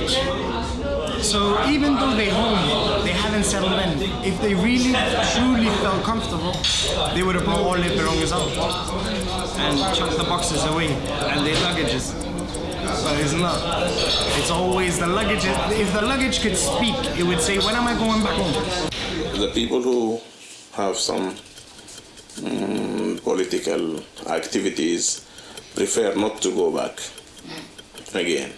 luggage. So even though they're home, they haven't settled in. If they really, truly felt comfortable, they would have brought all their belongings out and chucked the boxes away and their luggages. But it's not. It's always the luggage. If the luggage could speak, it would say, when am I going back home? The people who have some mm, political activities prefer not to go back again.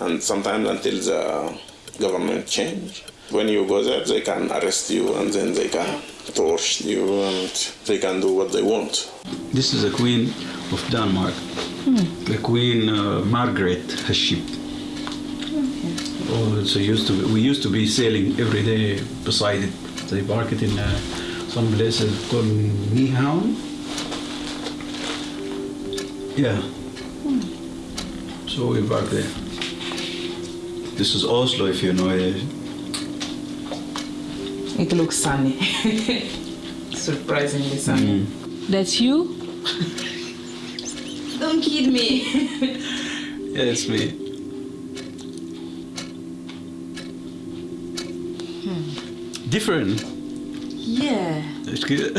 And sometimes until the government change, when you go there, they can arrest you and then they can torture you and they can do what they want. This is the Queen of Denmark, the Queen uh, Margaret has ship. Oh, so used to we used to be sailing every day beside it. They park it in uh, some places called Nyhavn. Yeah. So we park there. This is Oslo, if you know it. It looks sunny. Surprisingly sunny. Mm. That's you? Don't kid me. Yeah, it's me. Hmm. Different. yeah. It's good.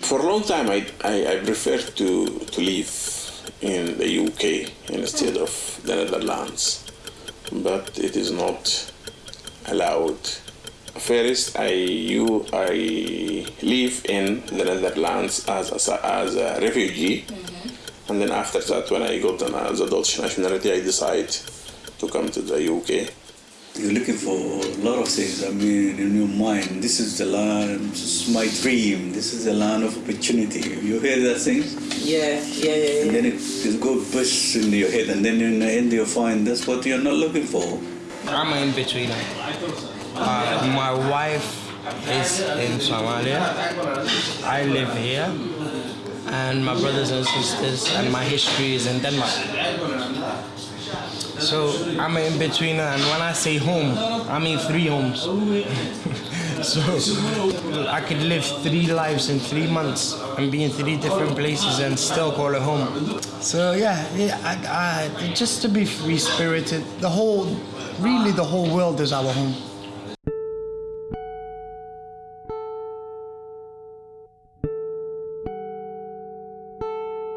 For a long time, I, I, I prefer to, to live in the UK instead of the Netherlands, but it is not allowed. First, I you I live in the Netherlands as a, as a refugee, mm-hmm. and then after that, when I got an, the Dutch nationality, I decide to come to the UK. You're looking for a lot of things. I mean, in your mind, this is the land, this is my dream, this is the land of opportunity. You hear that things? Yeah, yeah, yeah. And yeah. then it just go burst into your head, and then in the end you find that's what you're not looking for. I'm an in-betweener. Uh, my wife is in Somalia. I live here. And my brothers and sisters and my history is in Denmark. So I'm an in-betweener and when I say home, I mean three homes. so I could live three lives in three months and be in three different places and still call it home. So yeah, yeah I, I, just to be free-spirited, the whole, really the whole world is our home.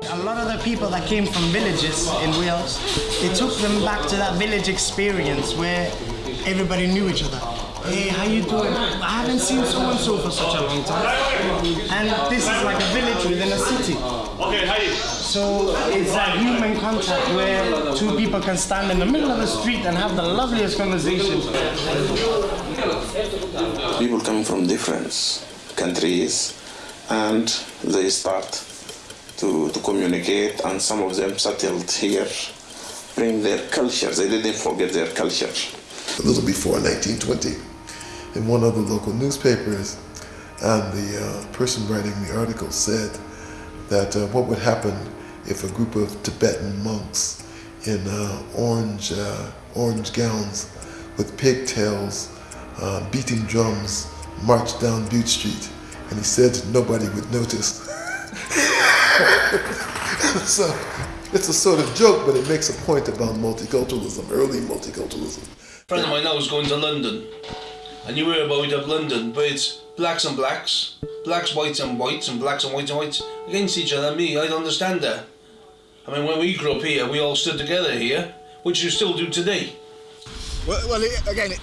A lot of the people that came from villages in Wales, it took them back to that village experience where everybody knew each other. Hey, how you doing? I haven't seen so and so for such a long time. And this is like a village within a city. Okay, hi. So it's that human contact where two people can stand in the middle of the street and have the loveliest conversation. People coming from different countries, and they start to, to communicate, and some of them settled here, bring their culture. They didn't forget their culture. a little before 1920 in one of the local newspapers and the uh, person writing the article said that uh, what would happen if a group of Tibetan monks in uh, orange, uh, orange gowns with pigtails uh, beating drums marched down Bute Street and he said nobody would notice. so it's a sort of joke but it makes a point about multiculturalism, early multiculturalism. A friend of mine now is going to London, and you hear about of London, but it's blacks and blacks, blacks, whites and whites, and blacks and whites and whites against each other. Me, I don't understand that. I mean, when we grew up here, we all stood together here, which you still do today. Well, well it, again, it,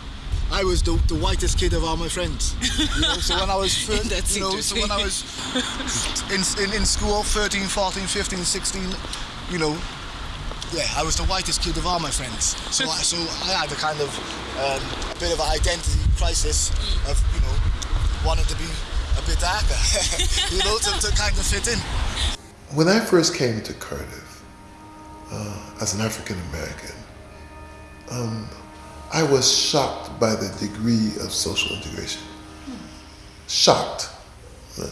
I was the, the whitest kid of all my friends. You know, so when I was, fir- That's you know, so when I was in, in, in school, 13, 14, 15, 16, you know, yeah, I was the whitest kid of all my friends. So I, so I had a kind of um, a bit of an identity crisis of, you know, wanting to be a bit darker, you know, to, to kind of fit in. When I first came to Cardiff uh, as an African American, um, I was shocked by the degree of social integration. Shocked, Uh,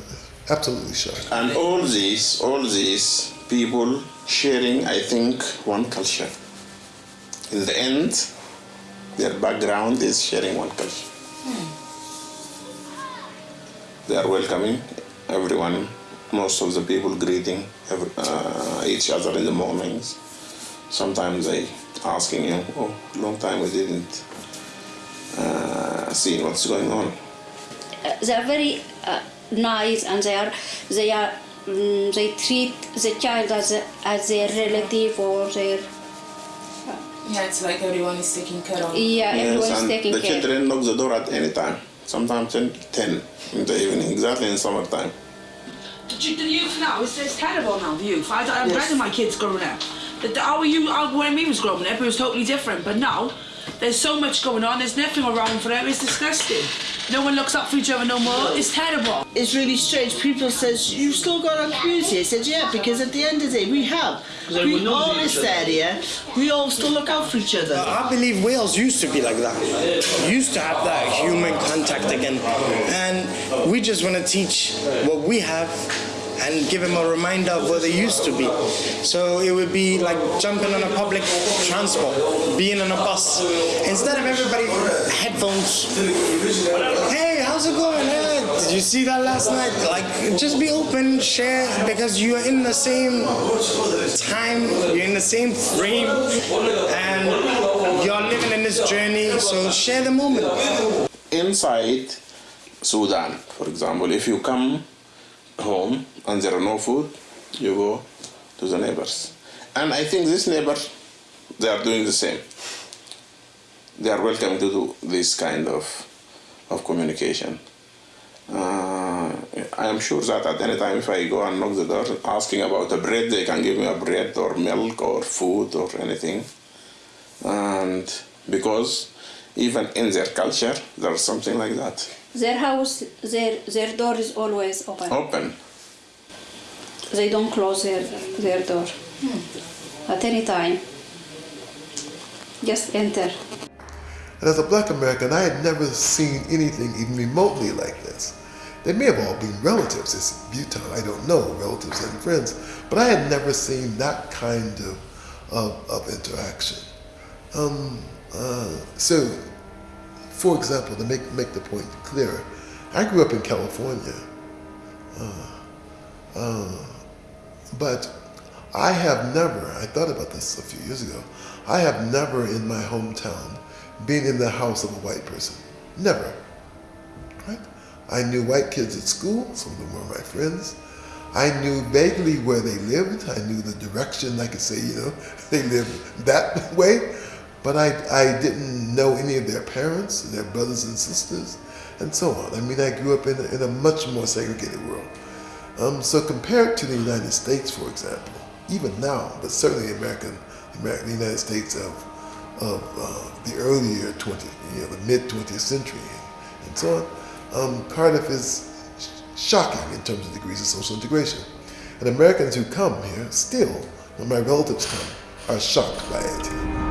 absolutely shocked. And all these, all these people sharing, I think, one culture. In the end, their background is sharing one culture. They are welcoming everyone most of the people greeting every, uh, each other in the mornings. Sometimes they asking you, "Oh, long time we didn't uh, see what's going on." Uh, they are very uh, nice and they are they are mm, they treat the child as a, as their relative or their Yeah, it's like everyone is taking care of. yeah everyone is and taking the care. children knock the door at any time. Sometimes 10, 10 in the evening, exactly in summertime. The, the youth now, it's, it's terrible now, the youth. I, I'm glad my kids growing up. The, the, our youth, our, when we was growing up, it was totally different. But now, there's so much going on, there's nothing around for them, it's disgusting. No one looks up for each other no more, it's terrible. It's really strange. People says you've still got our community. I said yeah, because at the end of the day we have. We would know all each this other. area. We all still look out for each other. I believe Wales used to be like that. Used to have that human contact again. And we just want to teach what we have and give them a reminder of what they used to be. So it would be like jumping on a public transport, being on a bus. Instead of everybody headphones. Hey, how's it going? Hey, did you see that last night? Like, just be open, share, because you are in the same time, you're in the same frame, and you're living in this journey. So share the moment. Inside Sudan, for example, if you come home and there are no food, you go to the neighbors. And I think this neighbor, they are doing the same. They are welcome to do this kind of, of communication. Uh, I am sure that at any time if I go and knock the door asking about a bread, they can give me a bread or milk or food or anything. And because even in their culture, there's something like that. Their house, their their door is always open. Open. They don't close their their door at any time. Just enter. And as a black American, I had never seen anything even remotely like this. They may have all been relatives. It's Utah, I don't know, relatives and friends. But I had never seen that kind of, of, of interaction. Um, uh, so, for example, to make, make the point clearer, I grew up in California. Uh, uh, but I have never, I thought about this a few years ago, I have never in my hometown been in the house of a white person. Never. Right? I knew white kids at school, some of them were my friends. I knew vaguely where they lived. I knew the direction. I could say, you know, they lived that way. But I, I didn't know any of their parents, their brothers and sisters, and so on. I mean, I grew up in a, in a much more segregated world. Um, so compared to the United States, for example, even now, but certainly American, American the United States of, of uh, the earlier 20, you know, the mid 20th century, and so on, um, Cardiff is sh- shocking in terms of degrees of social integration. And Americans who come here still, when my relatives come, are shocked by it.